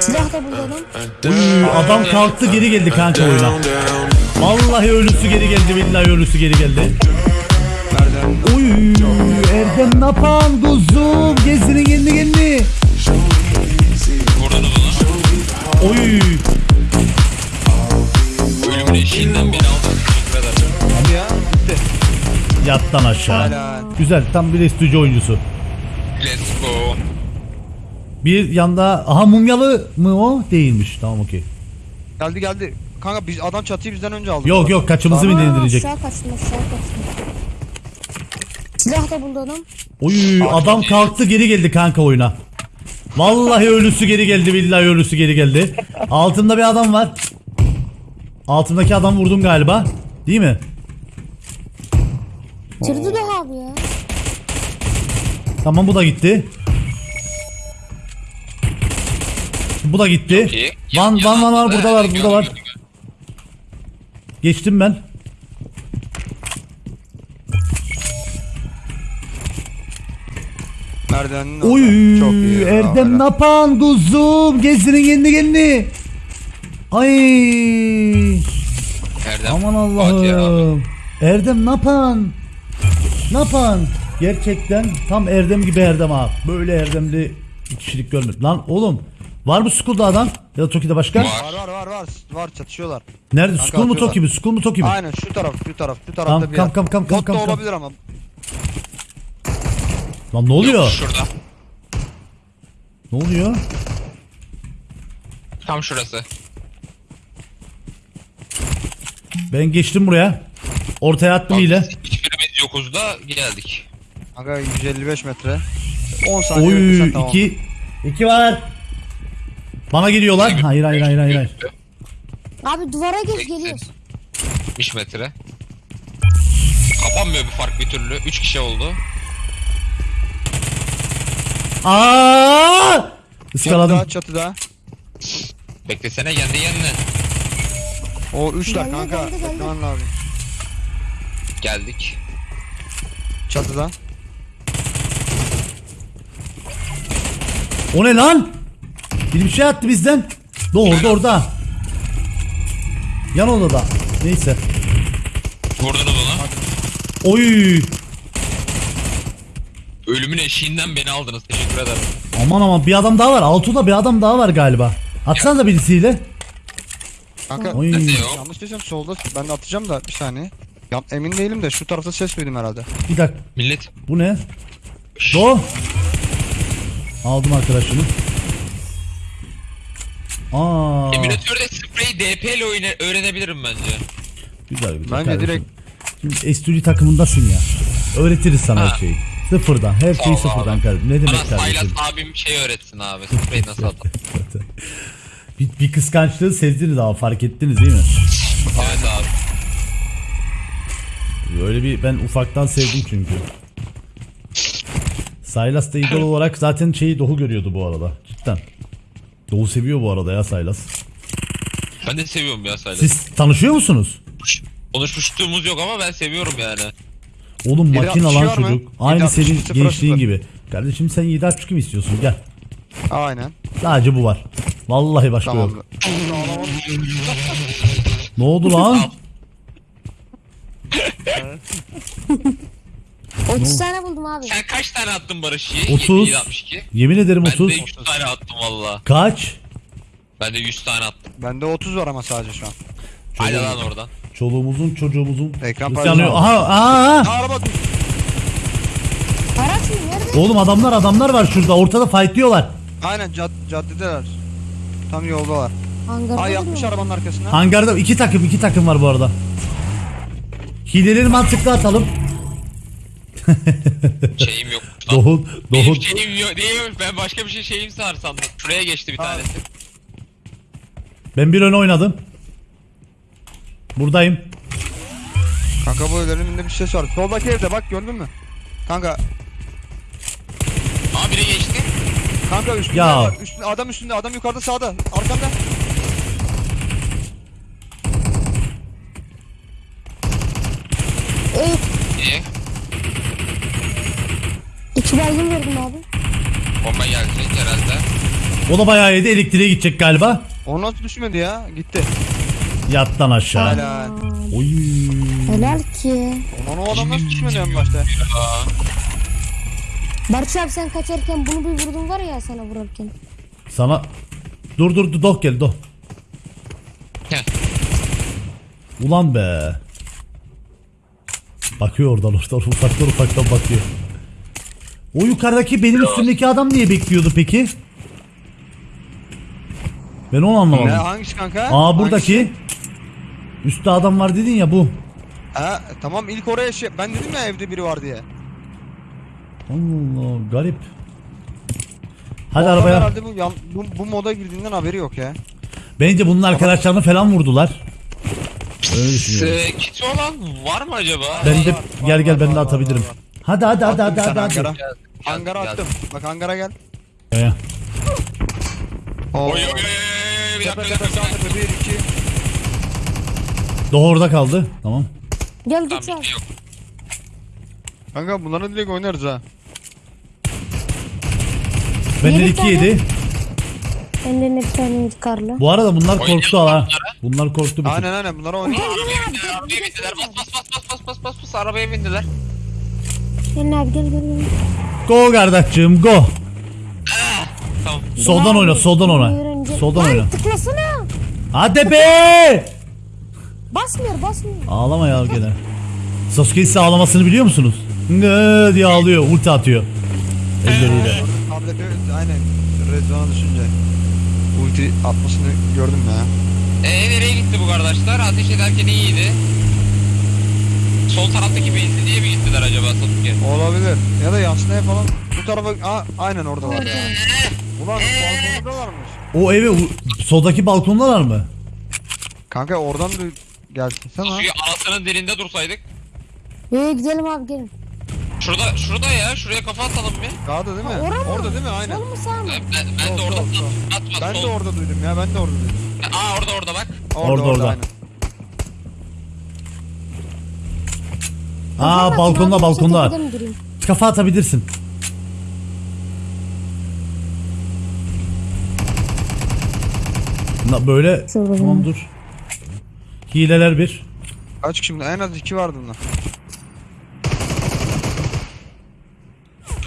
Silah da burada lan. Uy, adam kalktı geri geldi kanka oyuna. Vallahi ölüsü geri geldi billahi ölüsü geri geldi. Uy Erdem napan kuzum gezinin. Vurdunuz onu. Oy Ölümün eşiğinden beni aldın. Hadi ya bitti. yattan aşağı. Güzel tam bir estüdyo oyuncusu. Bir yanda aha mumyalı mı o? Değilmiş. Tamam okey. Geldi geldi. Kanka biz adam çatıyı bizden önce aldı. Yok yok kaçımızı mı indirecek? Aşağı kaçtım aşağı kaçtım. Silah da lan. Oy adam kalktı geri geldi kanka oyuna. Vallahi ölüsü geri geldi billahi ölüsü geri geldi. Altımda bir adam var. Altımdaki adam vurdum galiba. Değil mi? Bitirdi de abi ya. Tamam bu da gitti. Bu da gitti. Van van van var burada da var burada var. Geçtim ben. Merdivenin orada. Oy Çok iyi. Erdem Helal. napan kuzum gezinin kendi kendini. Ay Erdem. aman. Allah'ım. Erdem napan. Napan. Gerçekten tam Erdem gibi Erdem abi. Böyle Erdemli kişilik görmedim. Lan oğlum var mı Skull'da adam? Ya da Toki'de başka? Var. Var var var var. Var çatışıyorlar. Nerede? Kanka Skull mu atıyorlar. Toki mi? Skull mu Toki mi? Aynen şu taraf şu taraf şu tarafta Tamam, bir kam, yer. kam, kam, kam, Bot da kam, kam. olabilir ama. Lan ne oluyor? Şurada. Ne oluyor? Tam şurası. Ben geçtim buraya. Ortaya attım ile. Hiçbirimiz yokuz da geldik. Kanka 155 metre. 10 saniye Oy tamam. iki. iki var. Bana geliyorlar. Hayır hayır hayır hayır. hayır. Abi duvara geç geliyoruz. 70 metre. Kapanmıyor bir fark bir türlü. 3 kişi oldu. Aa! Çatıda Iskaladım. çatıda. Beklesene kendi kendine. O 3'ler Geldi, kanka. geldi, geldi. Beklemen lazım. Geldik. Çatıda. O ne lan? Bir bir şey attı bizden. Do orada orada. Yan odada. Neyse. Vurdunuz onu. Oy. Ölümün eşiğinden beni aldınız. Teşekkür ederim. Aman aman bir adam daha var. Altuda bir adam daha var galiba. Atsana da birisiyle. Kanka Oy. Nerede yok? yanlış desem solda. Ben de atacağım da bir saniye. Ya, emin değilim de şu tarafta ses duydum herhalde. Bir dakika. Millet. Bu ne? Do. Aldım arkadaşını. Aa. Emülatörde spreyi DP ile oyna- öğrenebilirim bence. Güzel güzel. Bence kardeşim. direkt- Şimdi S2G takımındasın ya. Öğretiriz sana Ha. her şeyi. Sıfırdan. Her Sağ şeyi ol sıfırdan abi. kardeşim. Ne Bana demek Saylas kardeşim? abim şey öğretsin abi. Spreyi nasıl atalım. bir, bir kıskançlığı sezdiniz ama fark ettiniz değil mi? evet abi. Böyle bir ben ufaktan sevdim çünkü. Saylas da idol olarak zaten şeyi Doğu görüyordu bu arada. Cidden. Doğu seviyor bu arada ya Saylas. Ben de seviyorum ya Saylas. Siz tanışıyor musunuz? Konuşmuşluğumuz yok ama ben seviyorum yani. Oğlum Biri makine lan çocuk. Aynı 762 senin gençliğin gibi. Kardeşim sen 762 mi istiyorsun? Gel. Aynen. Sadece bu var. Vallahi başka Tamam. yok. Ne oldu lan? 30 tane buldum abi. Sen kaç tane attın Barış Yiğit? 30. 762. Yemin ederim Ben de 30. 100 tane attım valla. Kaç? Ben de 100 tane attım. Bende 30 var ama sadece şu an. Hadi lan oradan. Çoluğumuzun çocuğumuzun. Ekran yanıyor? Aha, aha, araba dur. Araç mı? Nerede? Oğlum adamlar adamlar var şurada. Ortada fightlıyorlar. Aynen cad caddedeler. Tam yoldalar. Hangarda Ay yapmış arabanın arkasına. Hangarda iki takım iki takım var bu arada. Hileleri mantıklı atalım. Şeyim yok. lan. Doğu, Benim şeyim yok değilmiş. Ben başka bir şey şeyim sar sandım. Şuraya geçti bir tanesi. Ben bir öne oynadım. Buradayım. Kanka bu önünde bir ses var. Soldaki evde bak gördün mü? Kanka Aa biri geçti. kanka üstünde Ya. var. Üstünde, adam üstünde adam yukarıda sağda. Arkanda. Evet. İyi. Baygın verdim abi. Bomba gelecek herhalde. O da bayağı yedi elektriğe gidecek galiba. O nasıl düşmedi ya? Gitti. Yattan aşağı. Helal. Oy. Helal ki. Ulan o adam nasıl düşmedi en başta? Barış abi sen kaçarken bunu bir vurdun var ya sana vurarken. Sana dur dur dur dok gel dok. Heh. Ulan be. Bakıyor oradan oradan ufaktan ufaktan bakıyor. O yukarıdaki benim üstümdeki adam niye bekliyordu peki? Ben onu Ne anlamadım. hangisi kanka? Aa buradaki. Üstte adam var dedin ya bu. Ha, tamam ilk oraya şey ben dedim ya evde biri var diye. Allah garip. Hadi O arabaya. Herhalde bu, yan- bu, bu moda girdiğinden haberi yok ya. Bence bunun arkadaşlarını falan vurdular. Öyle düşünüyorum. Ee, kiti olan var mı acaba? Ben de var, gel var, gel var, ben de var, atabilirim. var, var. Hadi hadi hadi hadi hadi hadi. hangara. Hangara attım. Bak hangara gel. Ee. Oy oy oy bir Tepe dakika bir tepe sağ dakika. tepe 1 2. Doğu orada kaldı. Tamam. Gel Tamam abi. şey yok. Kanka bunları direkt oynarız ha. Benden Yedi 2 tane. yedi. Benden bir tane karlı. Bu arada bunlar korktu Oynayalım ha. bunlara. Bunlar korktu. Aynen aynen bunları oynarız. Arabaya bindiler, arabaya bindiler. Bas bas bas bas bas bas bas bas arabaya bindiler. Gel abi gel gel gel. Go kardeşim go. Tamam. Soldan oyna soldan oyna. Soldan oyna. tıklasana. Hadi be. Basmıyor basmıyor. Ağlama ya gene. Sasuke ise ağlamasını biliyor musunuz? Ngı diye ağlıyor ulti atıyor. Elleriyle. Tablete aynen. Red zone'a düşünce. Ulti atmasını gördüm ya. Ee nereye gitti bu kardeşler? Ateş ederken iyiydi. Sol taraftaki benzinliğe mi gittiler acaba Sasuke? Olabilir. Ya da yansınaya falan. Bu tarafa Aa, aynen orada var. Ulan balkonda varmış. O eve soldaki balkondalar mı? Kanka oradan da gelsin sen ha. Sasuke anasının dilinde dursaydık. Ee, gidelim abi gelin. Şurada şurada ya şuraya kafa atalım bir. Sağda değil mi? Ha, ora mı? Orada değil mi? Aynen. Sol mu sağ mı? Ben, ben, ben Sol, de orada sol, sol. atma Ben de sol. orada duydum ya. Ben de orada duydum. Aa orada orada bak. Orada, orada. aynen. Aa balkonda balkonda. Kafa atabilirsin. Na, böyle Şurada tamam dur. Hileler bir. Kaç kişi En az iki vardı bunlar.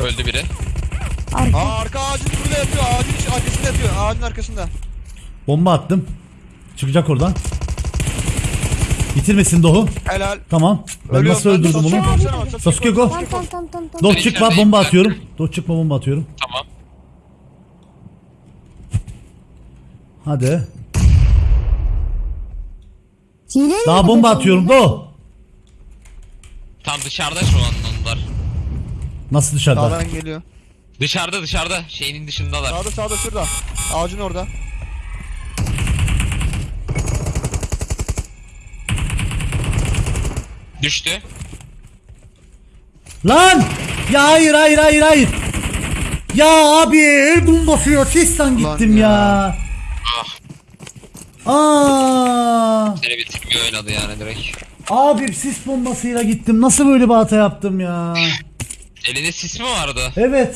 Öldü biri. Arka. Aa arka ağacın burada yatıyor. Ağacın arkasında yatıyor. Ağacın arkasında. Bomba attım. Çıkacak oradan. Bitirmesin Doğu. Helal. Tamam. Ben Ölüyorum nasıl ben. öldürdüm Sasuke onu? koşsana bak, Sasuke go. Tamam tamam tamam tamam. tamam. Doğu Ben çıkma içerideyim, bomba atıyorum. Doğu çıkma bomba atıyorum. Tamam. Hadi. Hile Daha bomba atıyorum? Doğu. Tam dışarıda şu an onlar. Nasıl dışarıda? Sağdan geliyor. Dışarıda dışarıda şeyinin dışındalar. Sağda sağda şurada. Ağacın orada. Düştü. Lan! Ya hayır hayır hayır hayır. Ya abi el bombası ya sesten gittim ya. ya. Aa! Seni bitirmiyor oynadı yani direkt. Abi sis bombasıyla gittim. Nasıl böyle bir hata yaptım ya? Elinde sis mi vardı? Evet.